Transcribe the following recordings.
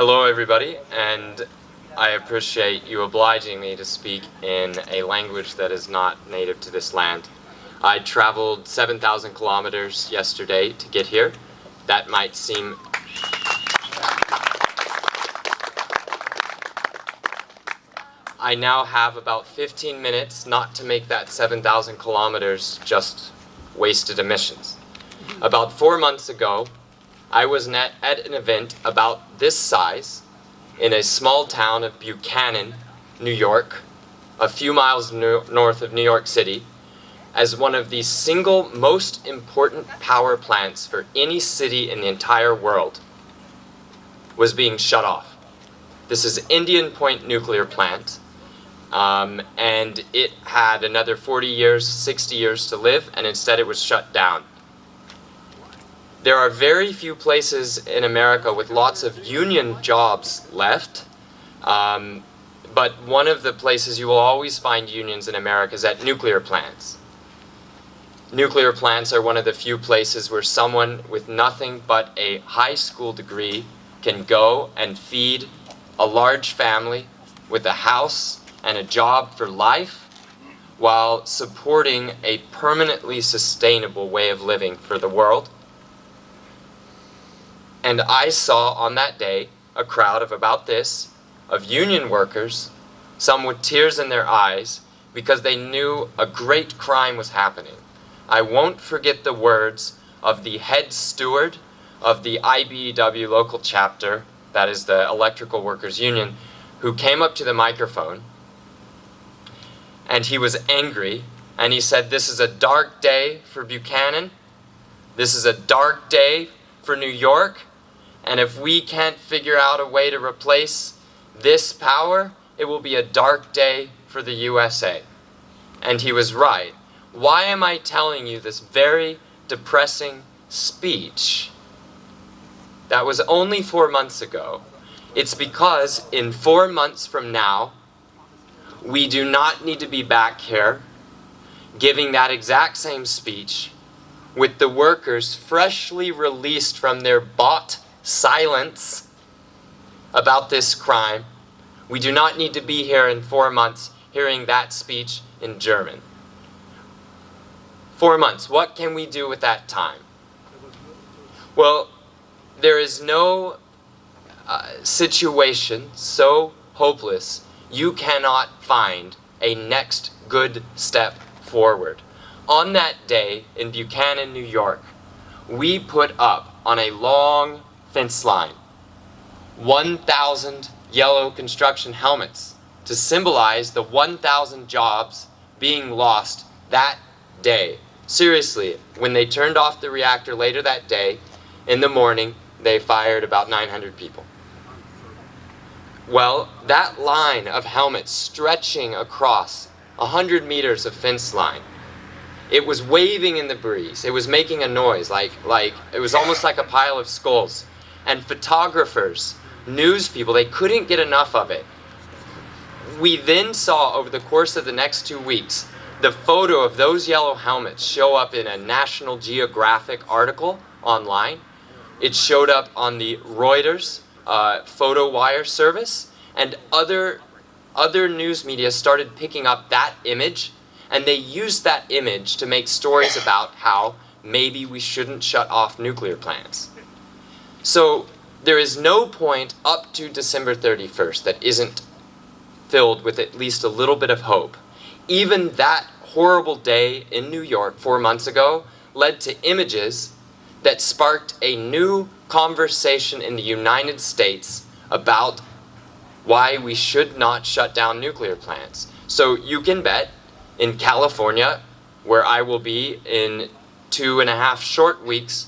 Hello everybody, and I appreciate you obliging me to speak in a language that is not native to this land. I traveled 7,000 kilometers yesterday to get here. That might seem I now have about 15 minutes not to make that 7,000 kilometers just wasted emissions. About four months ago, I was at, an event about this size in a small town of Buchanan, New York, a few miles no north of New York City, as one of the single most important power plants for any city in the entire world was being shut off. This is Indian Point Nuclear Plant, um, and it had another 40 years, 60 years to live, and instead it was shut down. There are very few places in America with lots of union jobs left, um, but one of the places you will always find unions in America is at nuclear plants. Nuclear plants are one of the few places where someone with nothing but a high school degree can go and feed a large family with a house and a job for life while supporting a permanently sustainable way of living for the world. And I saw on that day a crowd of about this, of union workers, some with tears in their eyes, because they knew a great crime was happening. I won't forget the words of the head steward of the IBEW local chapter, that is the Electrical Workers Union, who came up to the microphone and he was angry and he said, This is a dark day for Buchanan. This is a dark day for New York. And if we can't figure out a way to replace this power, it will be a dark day for the USA. And he was right. Why am I telling you this very depressing speech? That was only four months ago. It's because in four months from now, we do not need to be back here giving that exact same speech with the workers freshly released from their bought silence about this crime. We do not need to be here in four months hearing that speech in German. Four months. What can we do with that time? Well, there is no uh, situation so hopeless you cannot find a next good step forward. On that day in Buchanan, New York, we put up on a long fence line 1,000 yellow construction helmets to symbolize the 1,000 jobs being lost that day. Seriously, when they turned off the reactor later that day, in the morning, they fired about 900 people. Well, that line of helmets stretching across a hundred meters of fence line, it was waving in the breeze. It was making a noise, like, like it was almost like a pile of skulls. And photographers, news people, they couldn't get enough of it. We then saw over the course of the next two weeks the photo of those yellow helmets show up in a National Geographic article online. It showed up on the Reuters uh, photo wire service, and other, other news media started picking up that image, and they used that image to make stories about how maybe we shouldn't shut off nuclear plants. So there is no point up to December 31st that isn't filled with at least a little bit of hope. Even that horrible day in New York four months ago led to images that sparked a new conversation in the United States about why we should not shut down nuclear plants. So you can bet in California, where I will be in two and a half short weeks,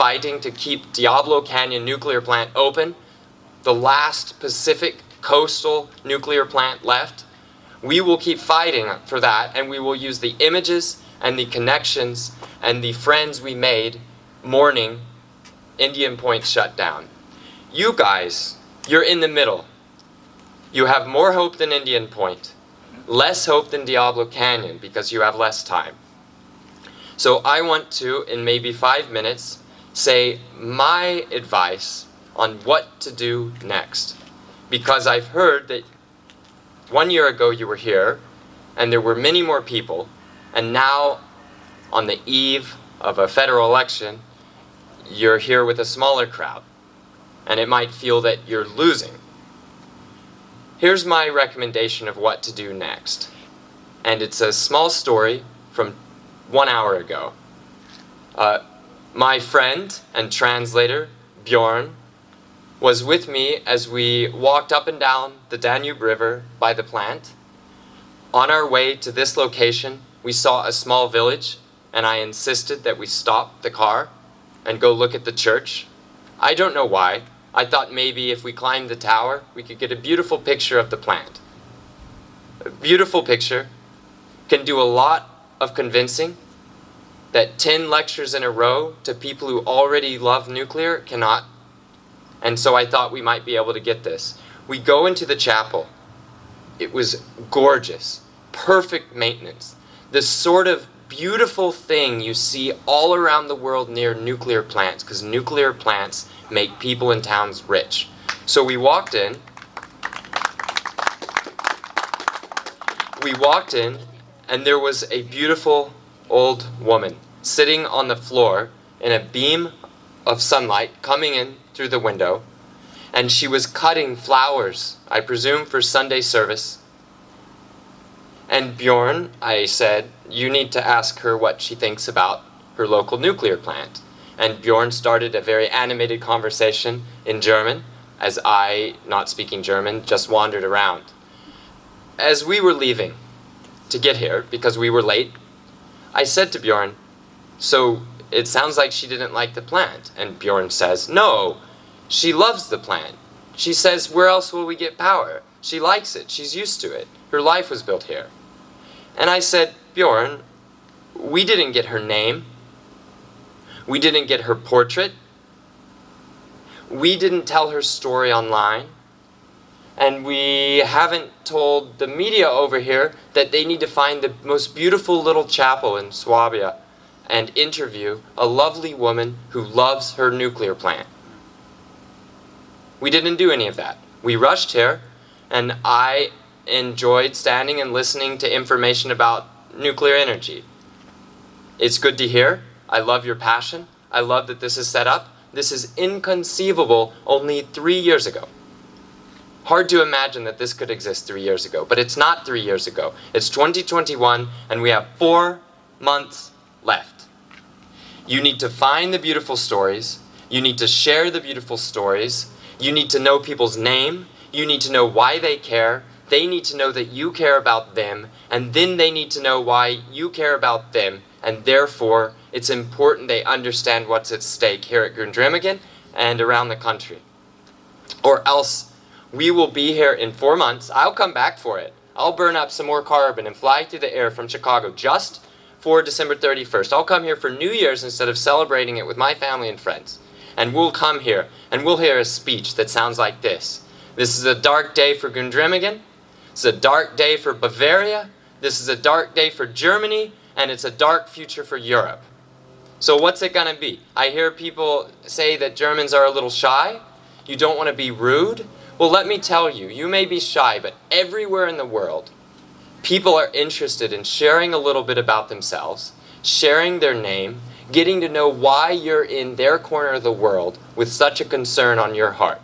fighting to keep Diablo Canyon nuclear plant open, the last Pacific coastal nuclear plant left, we will keep fighting for that and we will use the images and the connections and the friends we made mourning Indian Point shutdown. You guys, you're in the middle. You have more hope than Indian Point, less hope than Diablo Canyon because you have less time. So I want to, in maybe five minutes, say my advice on what to do next. Because I've heard that one year ago you were here, and there were many more people, and now, on the eve of a federal election, you're here with a smaller crowd, and it might feel that you're losing. Here's my recommendation of what to do next. And it's a small story from one hour ago. Uh, my friend and translator, Bjorn, was with me as we walked up and down the Danube River by the plant. On our way to this location, we saw a small village, and I insisted that we stop the car and go look at the church. I don't know why. I thought maybe if we climbed the tower, we could get a beautiful picture of the plant. A beautiful picture can do a lot of convincing that 10 lectures in a row to people who already love nuclear cannot. And so I thought we might be able to get this. We go into the chapel. It was gorgeous, perfect maintenance. The sort of beautiful thing you see all around the world near nuclear plants, because nuclear plants make people in towns rich. So we walked in. We walked in, and there was a beautiful old woman sitting on the floor in a beam of sunlight coming in through the window, and she was cutting flowers, I presume for Sunday service. And Bjorn, I said, you need to ask her what she thinks about her local nuclear plant. And Bjorn started a very animated conversation in German, as I, not speaking German, just wandered around. As we were leaving to get here, because we were late, I said to Bjorn, so it sounds like she didn't like the plant. And Bjorn says, no, she loves the plant. She says, where else will we get power? She likes it. She's used to it. Her life was built here. And I said, Bjorn, we didn't get her name. We didn't get her portrait. We didn't tell her story online. And we haven't told the media over here that they need to find the most beautiful little chapel in Swabia and interview a lovely woman who loves her nuclear plant. We didn't do any of that. We rushed here, and I enjoyed standing and listening to information about nuclear energy. It's good to hear. I love your passion. I love that this is set up. This is inconceivable only three years ago. Hard to imagine that this could exist three years ago, but it's not three years ago. It's 2021, and we have four months left. You need to find the beautiful stories. You need to share the beautiful stories. You need to know people's name. You need to know why they care. They need to know that you care about them. And then they need to know why you care about them. And therefore, it's important they understand what's at stake here at Gundremmingen and around the country. Or else, we will be here in four months. I'll come back for it. I'll burn up some more carbon and fly through the air from Chicago just for December 31st. I'll come here for New Year's instead of celebrating it with my family and friends. And we'll come here and we'll hear a speech that sounds like this. This is a dark day for Gundremmingen. It's a dark day for Bavaria. This is a dark day for Germany. And it's a dark future for Europe. So what's it going to be? I hear people say that Germans are a little shy. You don't want to be rude. Well, let me tell you, you may be shy, but everywhere in the world, people are interested in sharing a little bit about themselves, sharing their name, getting to know why you're in their corner of the world with such a concern on your heart.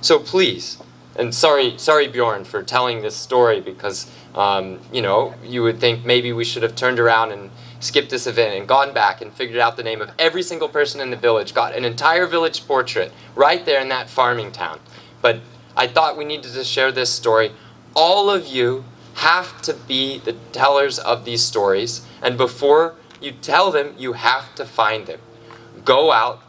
So please, and sorry, sorry Bjorn for telling this story because, um, you know, you would think maybe we should have turned around and skipped this event and gone back and figured out the name of every single person in the village, got an entire village portrait right there in that farming town. But I thought we needed to share this story. All of you have to be the tellers of these stories. And before you tell them, you have to find them. Go out,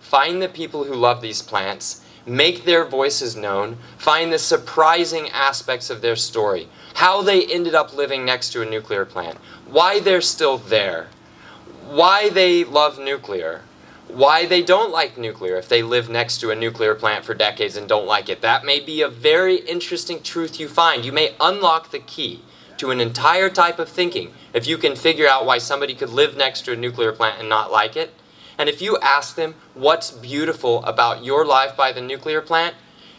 find the people who love these plants, make their voices known, find the surprising aspects of their story, how they ended up living next to a nuclear plant, why they're still there, why they love nuclear, why they don't like nuclear if they live next to a nuclear plant for decades and don't like it. That may be a very interesting truth you find. You may unlock the key to an entire type of thinking if you can figure out why somebody could live next to a nuclear plant and not like it. And if you ask them what's beautiful about your life by the nuclear plant,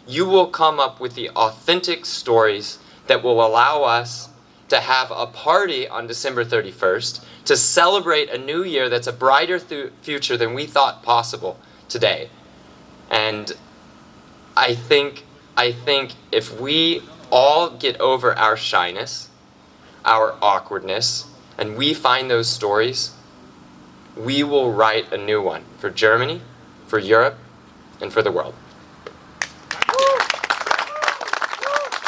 you will come up with the authentic stories that will allow us to have a party on December 31st to celebrate a new year that's a brighter future than we thought possible today. And I think, I think if we all get over our shyness, our awkwardness, and we find those stories, we will write a new one for Germany, for Europe, and for the world.